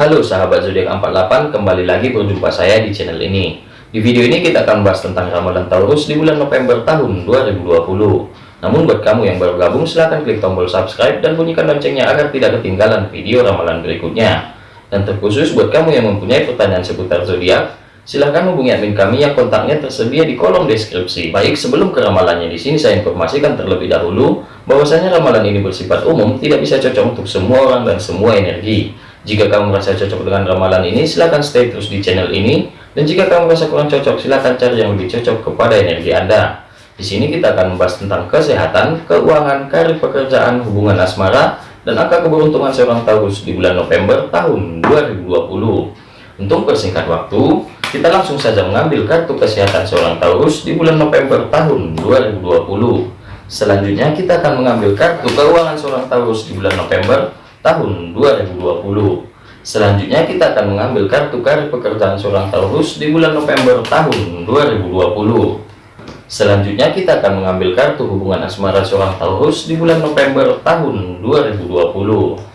Halo sahabat zodiak 48, kembali lagi berjumpa saya di channel ini. Di video ini kita akan bahas tentang ramalan Taurus di bulan November tahun 2020. Namun buat kamu yang baru gabung silahkan klik tombol subscribe dan bunyikan loncengnya agar tidak ketinggalan video ramalan berikutnya. Dan terkhusus buat kamu yang mempunyai pertanyaan seputar zodiak, silahkan hubungi admin kami yang kontaknya tersedia di kolom deskripsi. Baik, sebelum ke ramalannya di sini saya informasikan terlebih dahulu bahwasanya ramalan ini bersifat umum, tidak bisa cocok untuk semua orang dan semua energi. Jika kamu merasa cocok dengan ramalan ini, silahkan stay terus di channel ini. Dan jika kamu merasa kurang cocok, silahkan cari yang lebih cocok kepada energi Anda. Di sini kita akan membahas tentang kesehatan, keuangan, karir pekerjaan, hubungan asmara, dan angka keberuntungan seorang Taurus di bulan November tahun 2020. Untuk persingkat waktu, kita langsung saja mengambil kartu kesehatan seorang Taurus di bulan November tahun 2020. Selanjutnya kita akan mengambil kartu keuangan seorang Taurus di bulan November tahun 2020 selanjutnya kita akan mengambil kartu karir pekerjaan seorang Taurus di bulan November tahun 2020 selanjutnya kita akan mengambil kartu hubungan asmara seorang Taurus di bulan November tahun 2020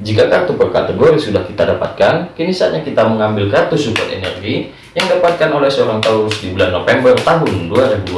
jika kartu per kategori sudah kita dapatkan, kini saatnya kita mengambil kartu support energi yang dapatkan oleh seorang Taurus di bulan November tahun 2020.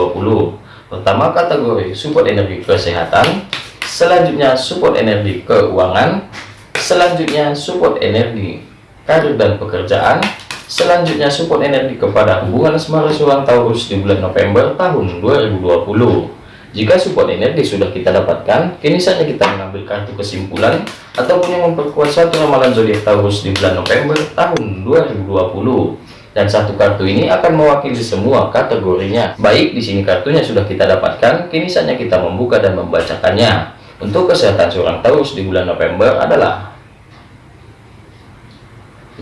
Pertama kategori support energi kesehatan, selanjutnya support energi keuangan. Selanjutnya support energi karir dan pekerjaan. Selanjutnya support energi kepada hubungan asmara seorang Taurus di bulan November tahun 2020 jika support energi sudah kita dapatkan kini saatnya kita mengambil kartu kesimpulan ataupun yang memperkuat satu ramalan zodiak Taurus di bulan November tahun 2020 dan satu kartu ini akan mewakili semua kategorinya. Baik di sini kartunya sudah kita dapatkan kini saatnya kita membuka dan membacakannya untuk kesehatan seorang Taurus di bulan November adalah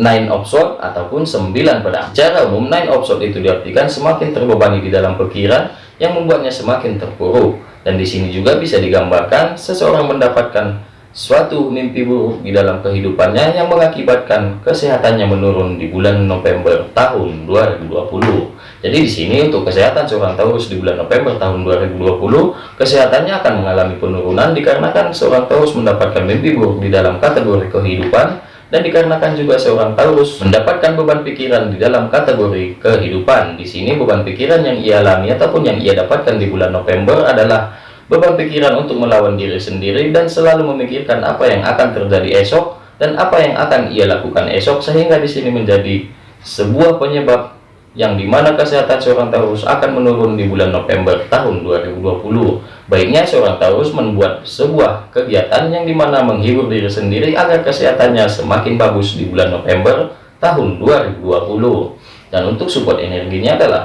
Nine of Swords ataupun 9 pedang. Secara umum Nine of Swords itu diartikan semakin terbebani di dalam pikiran yang membuatnya semakin terpuruk. Dan di sini juga bisa digambarkan seseorang mendapatkan suatu mimpi buruk di dalam kehidupannya yang mengakibatkan kesehatannya menurun di bulan November tahun 2020. Jadi di sini untuk kesehatan seorang Taurus di bulan November tahun 2020, kesehatannya akan mengalami penurunan dikarenakan seorang Taurus mendapatkan mimpi buruk di dalam kategori kehidupan dan dikarenakan juga seorang Taurus mendapatkan beban pikiran di dalam kategori kehidupan. Di sini beban pikiran yang ia alami ataupun yang ia dapatkan di bulan November adalah beban pikiran untuk melawan diri sendiri dan selalu memikirkan apa yang akan terjadi esok dan apa yang akan ia lakukan esok sehingga di sini menjadi sebuah penyebab yang di mana kesehatan seorang Taurus akan menurun di bulan November tahun 2020 baiknya seorang Taurus membuat sebuah kegiatan yang di mana menghibur diri sendiri agar kesehatannya semakin bagus di bulan November tahun 2020 dan untuk support energinya adalah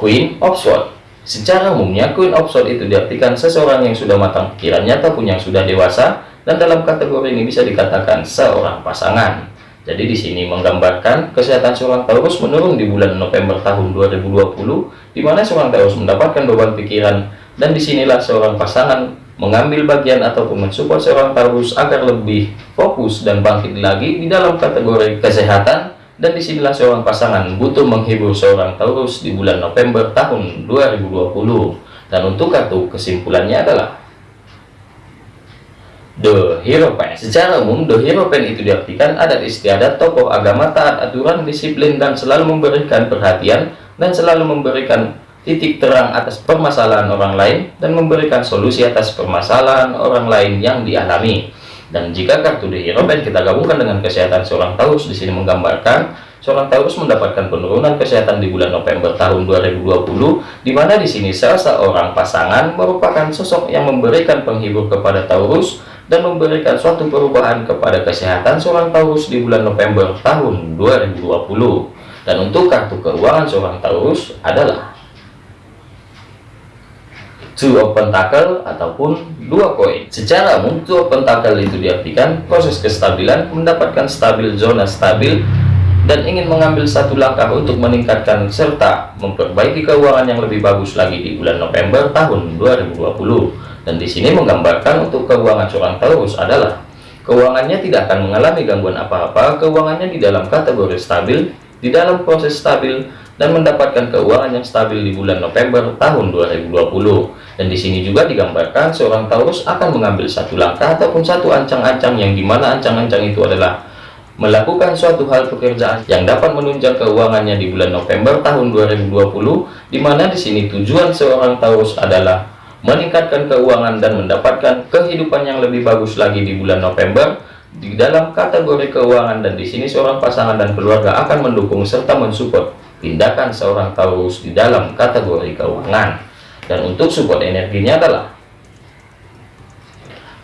Queen of Swords. Secara umumnya Queen of Swords itu diartikan seseorang yang sudah matang pikirannya ataupun yang sudah dewasa dan dalam kategori ini bisa dikatakan seorang pasangan jadi di sini menggambarkan kesehatan seorang Taurus menurun di bulan November tahun 2020, di mana seorang Taurus mendapatkan beban pikiran. Dan di sinilah seorang pasangan mengambil bagian ataupun mensupport seorang Taurus agar lebih fokus dan bangkit lagi di dalam kategori kesehatan. Dan di sinilah seorang pasangan butuh menghibur seorang Taurus di bulan November tahun 2020 dan untuk kartu kesimpulannya adalah The Hero Pen. Secara umum, The Hero Pen itu diartikan adat istiadat tokoh agama taat aturan, disiplin, dan selalu memberikan perhatian dan selalu memberikan titik terang atas permasalahan orang lain dan memberikan solusi atas permasalahan orang lain yang dialami. Dan jika kartu The Hero Pen kita gabungkan dengan kesehatan seorang Taurus di sini menggambarkan seorang Taurus mendapatkan penurunan kesehatan di bulan November tahun 2020 di mana di sini salah seorang pasangan merupakan sosok yang memberikan penghibur kepada Taurus dan memberikan suatu perubahan kepada kesehatan seorang Taurus di bulan November tahun 2020 dan untuk kartu keuangan seorang Taurus adalah two of pentacle ataupun dua koin. Secara umum two of pentacle itu diartikan proses kestabilan mendapatkan stabil zona stabil dan ingin mengambil satu langkah untuk meningkatkan serta memperbaiki keuangan yang lebih bagus lagi di bulan November tahun 2020 dan di sini menggambarkan untuk keuangan seorang Taurus adalah keuangannya tidak akan mengalami gangguan apa-apa, keuangannya di dalam kategori stabil, di dalam proses stabil, dan mendapatkan keuangan yang stabil di bulan November tahun 2020. Dan di sini juga digambarkan seorang Taurus akan mengambil satu langkah ataupun satu ancang-ancang yang di mana ancang-ancang itu adalah melakukan suatu hal pekerjaan yang dapat menunjang keuangannya di bulan November tahun 2020, di mana di sini tujuan seorang Taurus adalah meningkatkan keuangan dan mendapatkan kehidupan yang lebih bagus lagi di bulan November di dalam kategori keuangan dan di sini seorang pasangan dan keluarga akan mendukung serta mensupport tindakan seorang Taurus di dalam kategori keuangan. Dan untuk support energinya adalah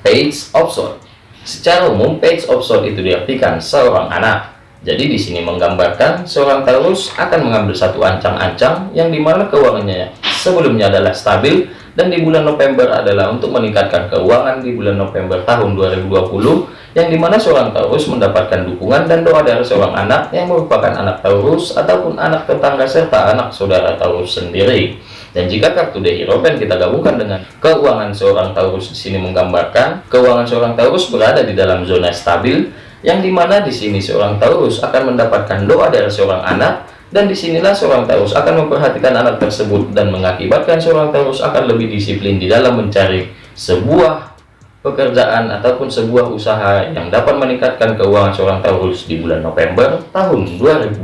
Page of Swords. Secara umum, Page of Swords itu diartikan seorang anak. Jadi di sini menggambarkan seorang Taurus akan mengambil satu ancang-ancang yang di mana keuangannya sebelumnya adalah stabil dan di bulan November adalah untuk meningkatkan keuangan di bulan November tahun 2020 yang di mana seorang Taurus mendapatkan dukungan dan doa dari seorang anak yang merupakan anak Taurus ataupun anak tetangga serta anak saudara Taurus sendiri. Dan jika kartu The Hero Pen kita gabungkan dengan keuangan seorang Taurus di sini menggambarkan keuangan seorang Taurus berada di dalam zona stabil yang di mana di sini seorang Taurus akan mendapatkan doa dari seorang anak dan di sinilah seorang Taurus akan memperhatikan anak tersebut dan mengakibatkan seorang Taurus akan lebih disiplin di dalam mencari sebuah pekerjaan ataupun sebuah usaha yang dapat meningkatkan keuangan seorang Taurus di bulan November tahun 2020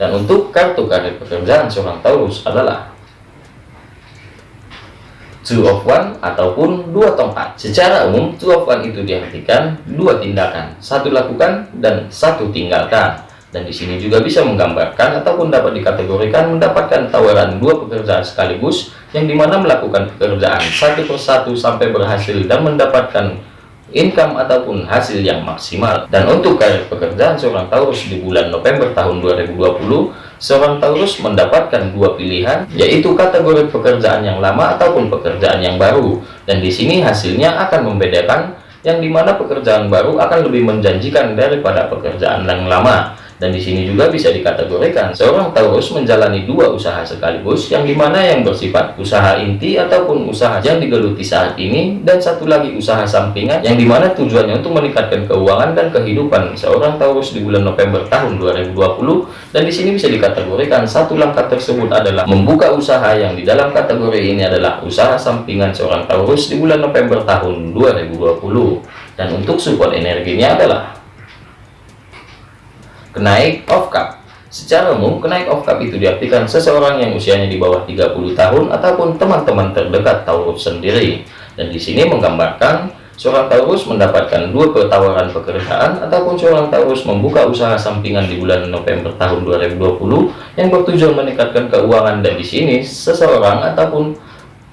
dan untuk kartu karir pekerjaan seorang Taurus adalah two of one ataupun dua tongkat secara umum two of one itu diartikan dua tindakan. Satu lakukan dan satu tinggalkan dan di sini juga bisa menggambarkan ataupun dapat dikategorikan mendapatkan tawaran dua pekerjaan sekaligus yang di mana melakukan pekerjaan satu persatu sampai berhasil dan mendapatkan income ataupun hasil yang maksimal. Dan untuk karir pekerjaan seorang Taurus di bulan November tahun 2020 seorang Taurus mendapatkan dua pilihan yaitu kategori pekerjaan yang lama ataupun pekerjaan yang baru. Dan di sini hasilnya akan membedakan yang di mana pekerjaan baru akan lebih menjanjikan daripada pekerjaan yang lama dan di sini juga bisa dikategorikan seorang Taurus menjalani dua usaha sekaligus yang di mana yang bersifat usaha inti ataupun usaha yang digeluti saat ini dan satu lagi usaha sampingan yang di mana tujuannya untuk meningkatkan keuangan dan kehidupan seorang Taurus di bulan November tahun 2020 dan di sini bisa dikategorikan satu langkah tersebut adalah membuka usaha yang di dalam kategori ini adalah usaha sampingan seorang Taurus di bulan November tahun 2020 dan untuk support energinya adalah Kenaik of Cup Secara umum, kenaik of cup itu diartikan seseorang yang usianya di bawah 30 tahun ataupun teman-teman terdekat Taurus sendiri. Dan di sini menggambarkan seorang Taurus mendapatkan dua ketawaran pekerjaan ataupun seorang Taurus membuka usaha sampingan di bulan November tahun 2020 yang bertujuan meningkatkan keuangan dan di sini seseorang ataupun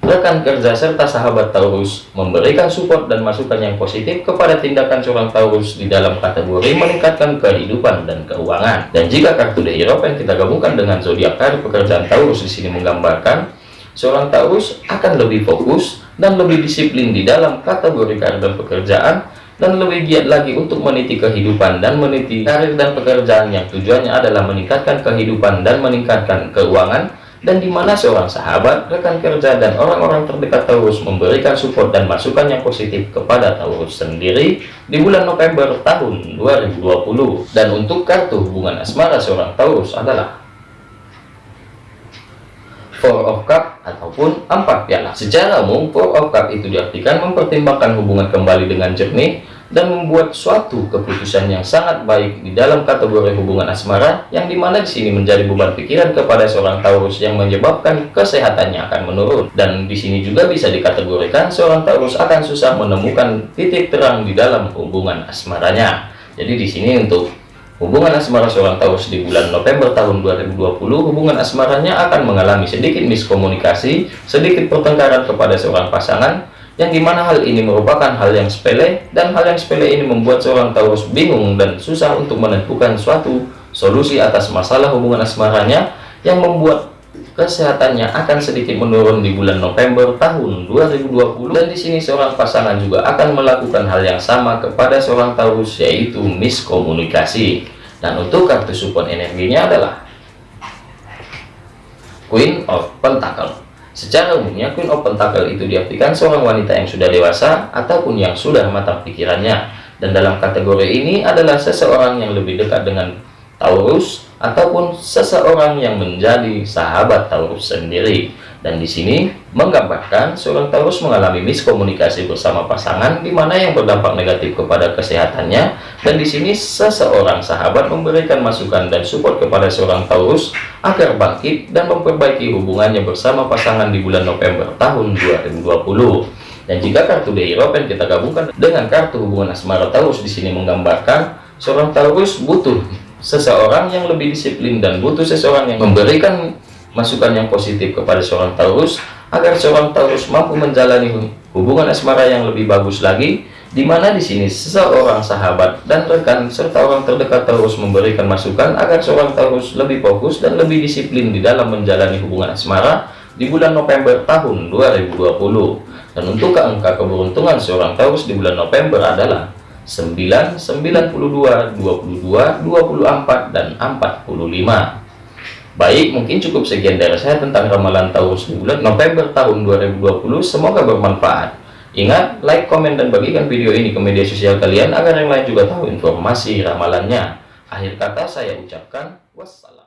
rekan kerja serta sahabat Taurus memberikan support dan masukan yang positif kepada tindakan seorang Taurus di dalam kategori meningkatkan kehidupan dan keuangan. Dan jika kartu The Hero yang kita gabungkan dengan zodiak karir pekerjaan Taurus di sini menggambarkan seorang Taurus akan lebih fokus dan lebih disiplin di dalam kategori karir dan pekerjaan dan lebih giat lagi untuk meniti kehidupan dan meniti karir dan pekerjaan yang tujuannya adalah meningkatkan kehidupan dan meningkatkan keuangan dan di mana seorang sahabat, rekan kerja, dan orang-orang terdekat Taurus memberikan support dan masukan yang positif kepada Taurus sendiri di bulan November tahun 2020. Dan untuk kartu hubungan asmara seorang Taurus adalah Four of Cup ataupun empat piala. Secara umum, Four of Cup itu diartikan mempertimbangkan hubungan kembali dengan jernih dan membuat suatu keputusan yang sangat baik di dalam kategori hubungan asmara yang di mana di sini menjadi beban pikiran kepada seorang Taurus yang menyebabkan kesehatannya akan menurun. Dan di sini juga bisa dikategorikan seorang Taurus akan susah menemukan titik terang di dalam hubungan asmaranya. Jadi di sini untuk hubungan asmara seorang Taurus di bulan November tahun 2020 hubungan asmaranya akan mengalami sedikit miskomunikasi sedikit pertengkaran kepada seorang pasangan yang di mana hal ini merupakan hal yang sepele dan hal yang sepele ini membuat seorang Taurus bingung dan susah untuk menentukan suatu solusi atas masalah hubungan asmaranya yang membuat kesehatannya akan sedikit menurun di bulan November tahun 2020 dan di sini seorang pasangan juga akan melakukan hal yang sama kepada seorang Taurus yaitu miskomunikasi. Dan untuk kartu support energinya adalah Queen of Pentacle Secara umumnya Queen of Pentacle itu diartikan seorang wanita yang sudah dewasa ataupun yang sudah matang pikirannya. Dan dalam kategori ini adalah seseorang yang lebih dekat dengan Taurus ataupun seseorang yang menjadi sahabat Taurus sendiri. Dan di sini menggambarkan seorang Taurus mengalami miskomunikasi bersama pasangan di mana yang berdampak negatif kepada kesehatannya. Dan di sini seseorang sahabat memberikan masukan dan support kepada seorang Taurus agar bangkit dan memperbaiki hubungannya bersama pasangan di bulan November tahun 2020. Dan jika kartu The Hierophant kita gabungkan dengan kartu hubungan asmara Taurus di sini menggambarkan seorang Taurus butuh seseorang yang lebih disiplin dan butuh seseorang yang memberikan masukan yang positif kepada seorang Taurus agar seorang Taurus mampu menjalani hubungan asmara yang lebih bagus lagi di mana di sini seseorang sahabat dan rekan serta orang terdekat Taurus memberikan masukan agar seorang Taurus lebih fokus dan lebih disiplin di dalam menjalani hubungan asmara di bulan November tahun 2020 dan untuk angka keberuntungan seorang Taurus di bulan November adalah 9, 92, 22, 24, dan 45 Baik, mungkin cukup sekian dari saya tentang ramalan Taurus bulan November tahun 2020. Semoga bermanfaat. Ingat, like, komen, dan bagikan video ini ke media sosial kalian agar yang lain juga tahu informasi ramalannya. Akhir kata saya ucapkan wassalam.